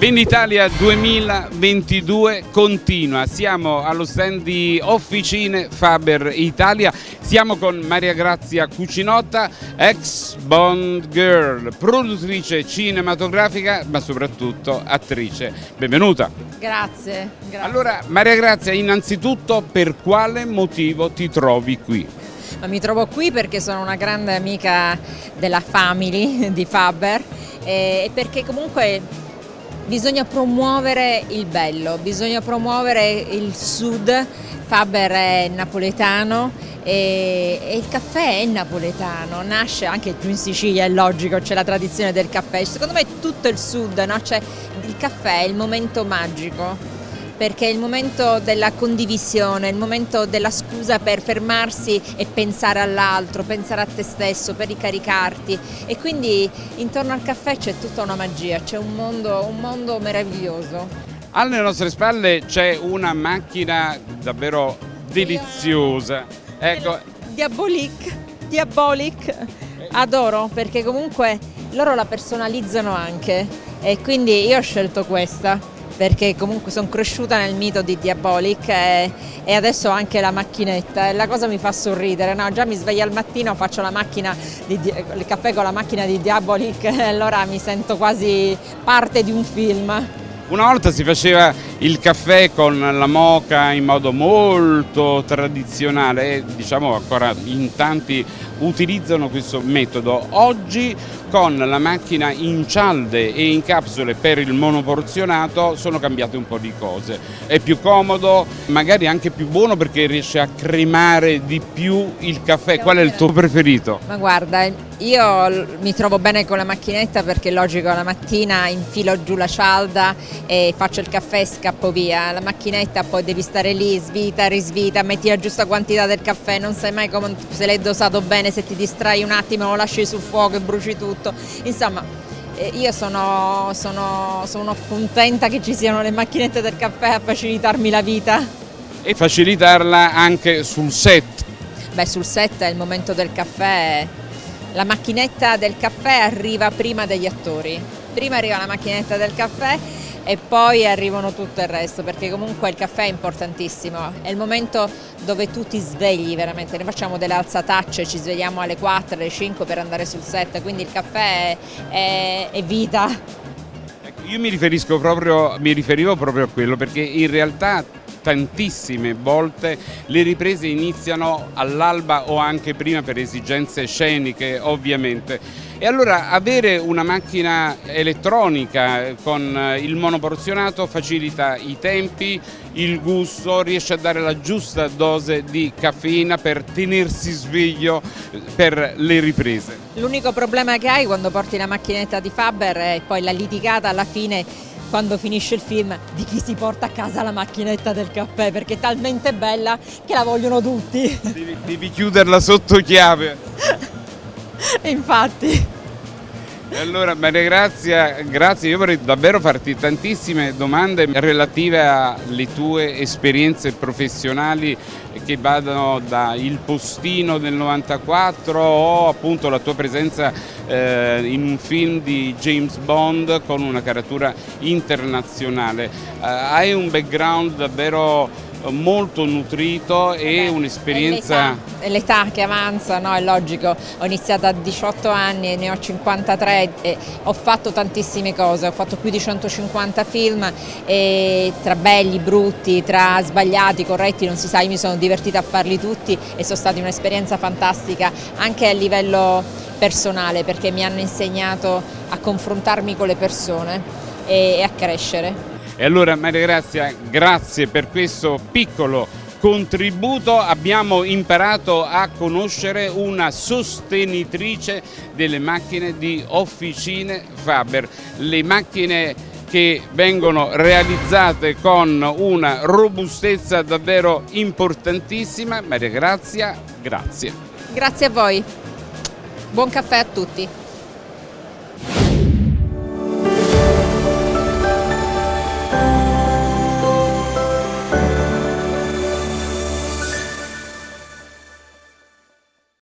Venditalia 2022 continua, siamo allo stand di Officine Faber Italia, siamo con Maria Grazia Cucinotta, ex Bond Girl, produttrice cinematografica ma soprattutto attrice. Benvenuta. Grazie, grazie. Allora Maria Grazia, innanzitutto per quale motivo ti trovi qui? Ma mi trovo qui perché sono una grande amica della family di Faber e perché comunque bisogna promuovere il bello, bisogna promuovere il sud, Faber è napoletano e, e, il caffè è napoletano, nasce anche giù in Sicilia, è logico, c'è la tradizione del caffè, secondo me tutto il sud, no? il caffè è il momento magico perché è il momento della condivisione, il momento della scusa per fermarsi e pensare all'altro, pensare a te stesso, per ricaricarti e quindi intorno al caffè c'è tutta una magia, c'è un mondo, un mondo meraviglioso. Alle nostre spalle c'è una macchina davvero deliziosa. Ecco. Diabolic, diabolic, adoro perché comunque loro la personalizzano anche e quindi io ho scelto questa perché comunque sono cresciuta nel mito di Diabolic e, e adesso anche la macchinetta e la cosa mi fa sorridere, no? già mi sveglio al mattino, faccio di, il caffè con la macchina di Diabolic e allora mi sento quasi parte di un film. Una volta si faceva il caffè con la moca in modo molto tradizionale e diciamo ancora in tanti utilizzano questo metodo. Oggi con la macchina in cialde e in capsule per il monoporzionato sono cambiate un po' di cose. È più comodo, magari anche più buono perché riesce a cremare di più il caffè. Qual è il tuo preferito? Ma guarda, io mi trovo bene con la macchinetta perché logico la mattina infilo giù la cialda e faccio il caffè e scappo via. La macchinetta poi devi stare lì, svita, risvita, metti la giusta quantità del caffè, non sai mai come, se l'hai dosato bene, se ti distrai un attimo lo lasci sul fuoco e bruci tutto. Insomma, eh, io sono, sono, sono contenta che ci siano le macchinette del caffè a facilitarmi la vita. E facilitarla anche sul set? Beh, sul set è il momento del caffè, la macchinetta del caffè arriva prima degli attori. Prima arriva la macchinetta del caffè e poi arrivano tutto il resto perché comunque il caffè è importantissimo, è il momento dove tu ti svegli veramente, noi facciamo delle alzatacce, ci svegliamo alle 4, alle 5 per andare sul set, quindi il caffè è, è, è vita. Ecco, io mi, riferisco proprio, mi riferivo proprio a quello perché in realtà tantissime volte le riprese iniziano all'alba o anche prima per esigenze sceniche ovviamente e allora avere una macchina elettronica con eh, il monoporzionato facilita i tempi, il gusto, riesce a dare la giusta dose di caffeina per tenersi sveglio eh, per le riprese. L'unico problema che hai quando porti la macchinetta di Faber è poi la litigata alla fine quando finisce il film di chi si porta a casa la macchinetta del caffè perché è talmente bella che la vogliono tutti. Devi, devi chiuderla sotto chiave. Infatti. Allora Maria Grazia, grazie, io vorrei davvero farti tantissime domande relative alle tue esperienze professionali che vadano da Il Postino del 94 o appunto la tua presenza eh, in un film di James Bond con una caratura internazionale. Eh, hai un background davvero molto nutrito e un'esperienza... L'età che avanza, no? è logico, ho iniziato a 18 anni e ne ho 53 e ho fatto tantissime cose, ho fatto più di 150 film e tra belli, brutti, tra sbagliati, corretti, non si sa, io mi sono divertita a farli tutti e sono stata un'esperienza fantastica anche a livello personale perché mi hanno insegnato a confrontarmi con le persone e a crescere. E allora Maria Grazia, grazie per questo piccolo contributo abbiamo imparato a conoscere una sostenitrice delle macchine di Officine Faber, le macchine che vengono realizzate con una robustezza davvero importantissima. Maria Grazia, grazie. Grazie a voi. Buon caffè a tutti.